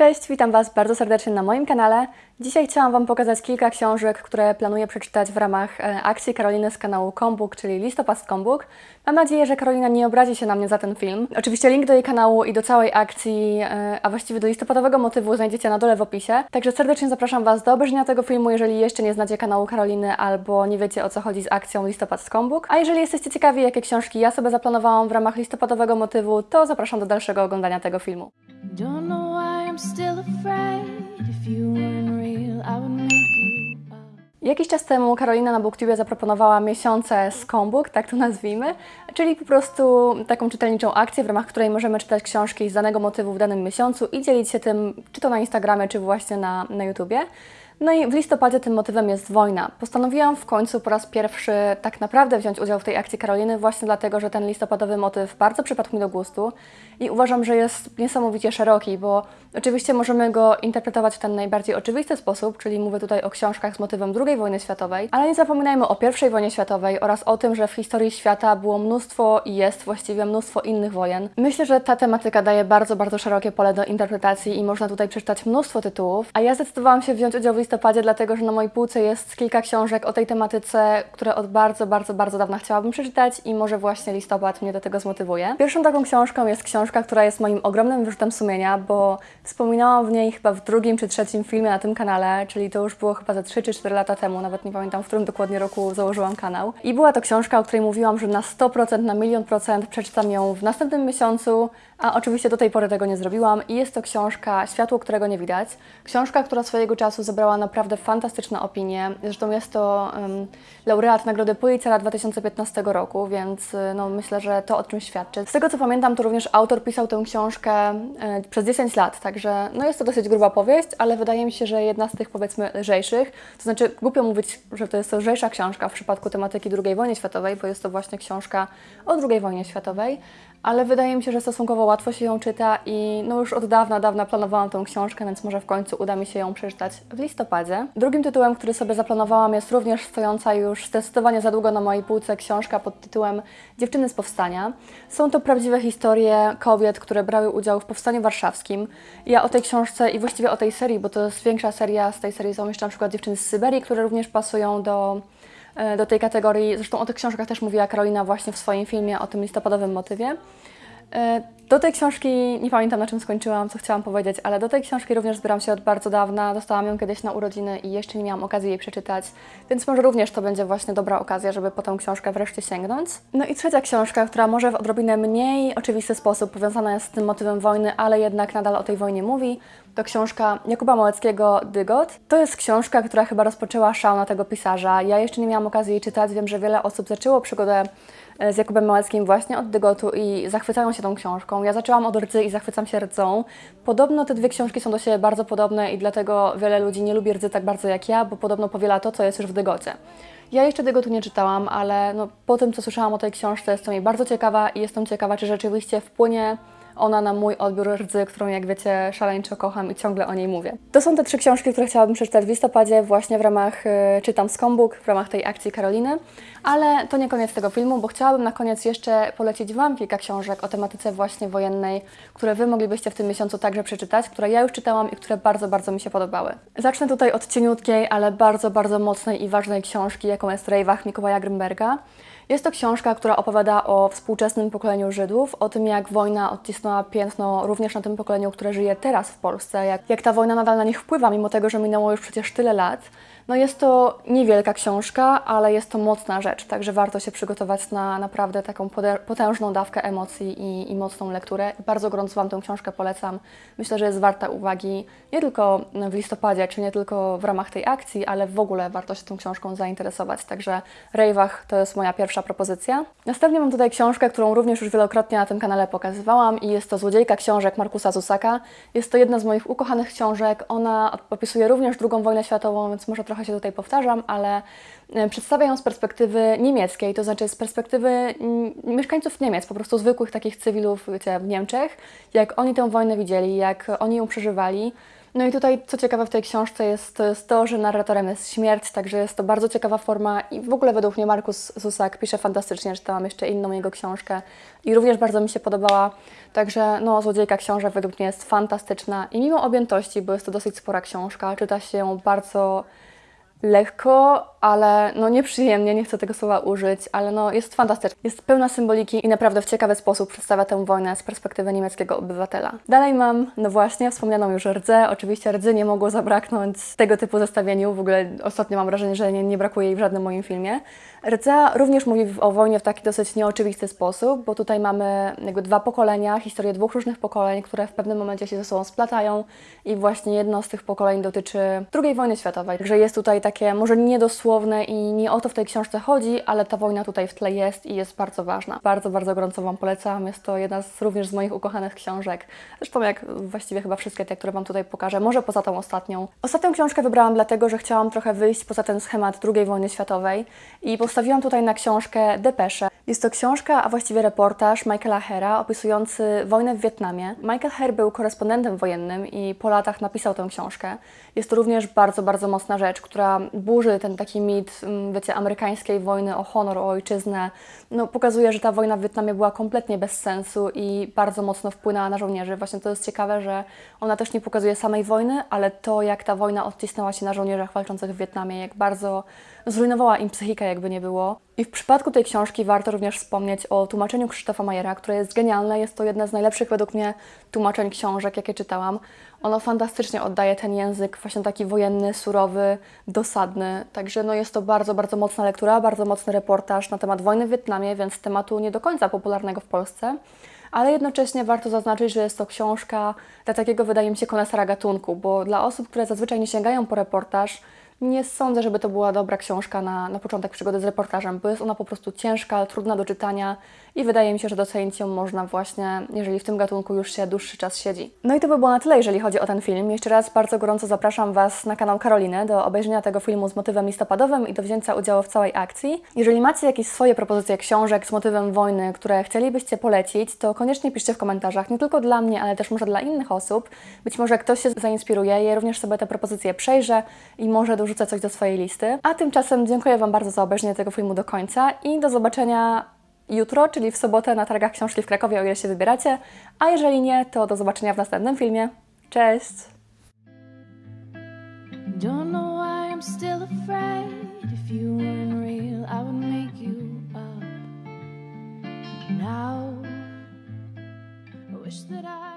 Cześć, witam Was bardzo serdecznie na moim kanale. Dzisiaj chciałam Wam pokazać kilka książek, które planuję przeczytać w ramach e, akcji Karoliny z kanału Kombuk, czyli Listopad Kombuk. Mam nadzieję, że Karolina nie obrazi się na mnie za ten film. Oczywiście link do jej kanału i do całej akcji, e, a właściwie do listopadowego motywu znajdziecie na dole w opisie. Także serdecznie zapraszam Was do obejrzenia tego filmu, jeżeli jeszcze nie znacie kanału Karoliny albo nie wiecie o co chodzi z akcją Listopad Kombuk. A jeżeli jesteście ciekawi, jakie książki ja sobie zaplanowałam w ramach listopadowego motywu, to zapraszam do dalszego oglądania tego filmu. Jakiś czas temu Karolina na BookTube zaproponowała miesiące z Kombuk, tak to nazwijmy, czyli po prostu taką czytelniczą akcję, w ramach której możemy czytać książki z danego motywu w danym miesiącu i dzielić się tym, czy to na Instagramie, czy właśnie na, na YouTubie. No i w listopadzie tym motywem jest wojna. Postanowiłam w końcu po raz pierwszy tak naprawdę wziąć udział w tej akcji Karoliny, właśnie dlatego, że ten listopadowy motyw bardzo przypadł mi do gustu i uważam, że jest niesamowicie szeroki, bo oczywiście możemy go interpretować w ten najbardziej oczywisty sposób, czyli mówię tutaj o książkach z motywem II wojny światowej, ale nie zapominajmy o I wojnie światowej oraz o tym, że w historii świata było mnóstwo i jest właściwie mnóstwo innych wojen. Myślę, że ta tematyka daje bardzo, bardzo szerokie pole do interpretacji i można tutaj przeczytać mnóstwo tytułów, a ja zdecydowałam się wziąć udział w listopadzie, dlatego że na mojej półce jest kilka książek o tej tematyce, które od bardzo, bardzo, bardzo dawna chciałabym przeczytać i może właśnie listopad mnie do tego zmotywuje. Pierwszą taką książką jest książka, która jest moim ogromnym wyrzutem sumienia, bo wspominałam w niej chyba w drugim czy trzecim filmie na tym kanale, czyli to już było chyba za 3 czy 4 lata temu, nawet nie pamiętam, w którym dokładnie roku założyłam kanał. I była to książka, o której mówiłam, że na 100%, na milion procent przeczytam ją w następnym miesiącu, a oczywiście do tej pory tego nie zrobiłam i jest to książka Światło, którego nie widać. Książka, która swojego czasu zebrała naprawdę fantastyczne opinie. Zresztą jest to um, laureat Nagrody Pulitzera 2015 roku, więc y, no, myślę, że to o czym świadczy. Z tego co pamiętam, to również autor pisał tę książkę e, przez 10 lat, także no, jest to dosyć gruba powieść, ale wydaje mi się, że jedna z tych powiedzmy lżejszych. To znaczy głupio mówić, że to jest to lżejsza książka w przypadku tematyki II wojny światowej, bo jest to właśnie książka o II wojnie światowej ale wydaje mi się, że stosunkowo łatwo się ją czyta i no już od dawna, dawna planowałam tą książkę, więc może w końcu uda mi się ją przeczytać w listopadzie. Drugim tytułem, który sobie zaplanowałam jest również stojąca już zdecydowanie za długo na mojej półce książka pod tytułem Dziewczyny z Powstania. Są to prawdziwe historie kobiet, które brały udział w Powstaniu Warszawskim. Ja o tej książce i właściwie o tej serii, bo to jest większa seria, z tej serii są jeszcze na przykład Dziewczyny z Syberii, które również pasują do e, do tej kategorii. Zresztą o tych książkach też mówiła Karolina właśnie w swoim filmie o tym listopadowym motywie. E, Do tej książki, nie pamiętam na czym skończyłam, co chciałam powiedzieć, ale do tej książki również zbieram się od bardzo dawna. Dostałam ją kiedyś na urodziny i jeszcze nie miałam okazji jej przeczytać, więc może również to będzie właśnie dobra okazja, żeby po tę książkę wreszcie sięgnąć. No i trzecia książka, która może w odrobinę mniej oczywisty sposób powiązana jest z tym motywem wojny, ale jednak nadal o tej wojnie mówi, to książka Jakuba Małeckiego Dygot. To jest książka, która chyba rozpoczęła szał na tego pisarza. Ja jeszcze nie miałam okazji jej czytać, wiem, że wiele osób zaczęło przygodę z Jakubem Małeckim właśnie od Dygotu i zachwycają się tą książką. Ja zaczęłam od Rdzy i zachwycam się Rdzą. Podobno te dwie książki są do siebie bardzo podobne i dlatego wiele ludzi nie lubi Rdzy tak bardzo jak ja, bo podobno powiela to, co jest już w Dygocie. Ja jeszcze Dygotu nie czytałam, ale no, po tym, co słyszałam o tej książce, jestem jej bardzo ciekawa i jestem ciekawa, czy rzeczywiście wpłynie ona na mój odbiór rdzy, którą jak wiecie szaleńczo kocham i ciągle o niej mówię. To są te trzy książki, które chciałabym przeczytać w listopadzie właśnie w ramach y, Czytam z Kombuk, w ramach tej akcji Karoliny, ale to nie koniec tego filmu, bo chciałabym na koniec jeszcze polecić Wam kilka książek o tematyce właśnie wojennej, które Wy moglibyście w tym miesiącu także przeczytać, które ja już czytałam i które bardzo, bardzo mi się podobały. Zacznę tutaj od cieniutkiej, ale bardzo, bardzo mocnej i ważnej książki, jaką jest Rejwach Mikołaja Grymberga. Jest to książka, która opowiada o współczesnym pokoleniu Żydów, o tym jak wojna odcisnęła piętno również na tym pokoleniu, które żyje teraz w Polsce, jak, jak ta wojna nadal na nich wpływa, mimo tego, że minęło już przecież tyle lat. No jest to niewielka książka, ale jest to mocna rzecz, także warto się przygotować na naprawdę taką potężną dawkę emocji i, i mocną lekturę. Bardzo gorąco Wam tę książkę polecam. Myślę, że jest warta uwagi nie tylko w listopadzie, czy nie tylko w ramach tej akcji, ale w ogóle warto się tą książką zainteresować. Także Rejwach to jest moja pierwsza propozycja. Następnie mam tutaj książkę, którą również już wielokrotnie na tym kanale pokazywałam i jest to Złodziejka książek Markusa Zusaka. Jest to jedna z moich ukochanych książek. Ona opisuje również II wojnę światową, więc może trochę się tutaj powtarzam, ale e, przedstawia ją z perspektywy niemieckiej, to znaczy z perspektywy mieszkańców Niemiec, po prostu zwykłych takich cywilów wiecie, w Niemczech, jak oni tę wojnę widzieli, jak oni ją przeżywali. No i tutaj, co ciekawe w tej książce jest, jest to, że narratorem jest śmierć, także jest to bardzo ciekawa forma i w ogóle według mnie Markus Zusak pisze fantastycznie, czytałam jeszcze inną jego książkę i również bardzo mi się podobała, także no, Złodziejka książek według mnie jest fantastyczna i mimo objętości, bo jest to dosyć spora książka, czyta się ją bardzo lekko, ale no nieprzyjemnie, nie chcę tego słowa użyć, ale no jest fantastyczna. Jest pełna symboliki i naprawdę w ciekawy sposób przedstawia tę wojnę z perspektywy niemieckiego obywatela. Dalej mam, no właśnie, wspomnianą już rdze. Oczywiście rdzy nie mogło zabraknąć tego typu zestawieniu. W ogóle ostatnio mam wrażenie, że nie, nie brakuje jej w żadnym moim filmie. Rdza również mówi o wojnie w taki dosyć nieoczywisty sposób, bo tutaj mamy jakby dwa pokolenia, historię dwóch różnych pokoleń, które w pewnym momencie się ze sobą splatają i właśnie jedno z tych pokoleń dotyczy II wojny światowej. Także jest tutaj takie może niedosłowne i nie o to w tej książce chodzi, ale ta wojna tutaj w tle jest i jest bardzo ważna. Bardzo, bardzo gorąco Wam polecam. Jest to jedna z również z moich ukochanych książek. Zresztą jak właściwie chyba wszystkie te, które Wam tutaj pokażę, może poza tą ostatnią. Ostatnią książkę wybrałam dlatego, że chciałam trochę wyjść poza ten schemat II wojny światowej i postawiłam tutaj na książkę Depesze. Jest to książka, a właściwie reportaż Michaela Hera opisujący wojnę w Wietnamie. Michael Her był korespondentem wojennym i po latach napisał tę książkę. Jest to również bardzo, bardzo mocna rzecz, która burzy ten taki mit, mm, wiecie, amerykańskiej wojny o honor, o ojczyznę. No, pokazuje, że ta wojna w Wietnamie była kompletnie bez sensu i bardzo mocno wpłynęła na żołnierzy. Właśnie to jest ciekawe, że ona też nie pokazuje samej wojny, ale to, jak ta wojna odcisnęła się na żołnierzach walczących w Wietnamie, jak bardzo zrujnowała im psychikę, jakby nie było. I w przypadku tej książki warto również wspomnieć o tłumaczeniu Krzysztofa Majera, które jest genialne. Jest to jedna z najlepszych według mnie tłumaczeń książek, jakie czytałam. Ono fantastycznie oddaje ten język, właśnie taki wojenny, surowy, dosadny. Także no jest to bardzo, bardzo mocna lektura, bardzo mocny reportaż na temat wojny w Wietnamie, więc tematu nie do końca popularnego w Polsce. Ale jednocześnie warto zaznaczyć, że jest to książka dla takiego, wydaje mi się, konesera gatunku, bo dla osób, które zazwyczaj nie sięgają po reportaż, nie sądzę, żeby to była dobra książka na, na początek przygody z reportażem, bo jest ona po prostu ciężka, trudna do czytania i wydaje mi się, że docenić ją można właśnie, jeżeli w tym gatunku już się dłuższy czas siedzi. No i to by było na tyle, jeżeli chodzi o ten film. Jeszcze raz bardzo gorąco zapraszam Was na kanał Karoliny do obejrzenia tego filmu z motywem listopadowym i do wzięcia udziału w całej akcji. Jeżeli macie jakieś swoje propozycje książek z motywem wojny, które chcielibyście polecić, to koniecznie piszcie w komentarzach, nie tylko dla mnie, ale też może dla innych osób. Być może ktoś się zainspiruje, ja również sobie te propozycje przejrzę i może dorzucę coś do swojej listy. A tymczasem dziękuję Wam bardzo za obejrzenie tego filmu do końca i do zobaczenia jutro, czyli w sobotę na targach książki w Krakowie, o ile się wybieracie. A jeżeli nie, to do zobaczenia w następnym filmie. Cześć! Now, I wish that I.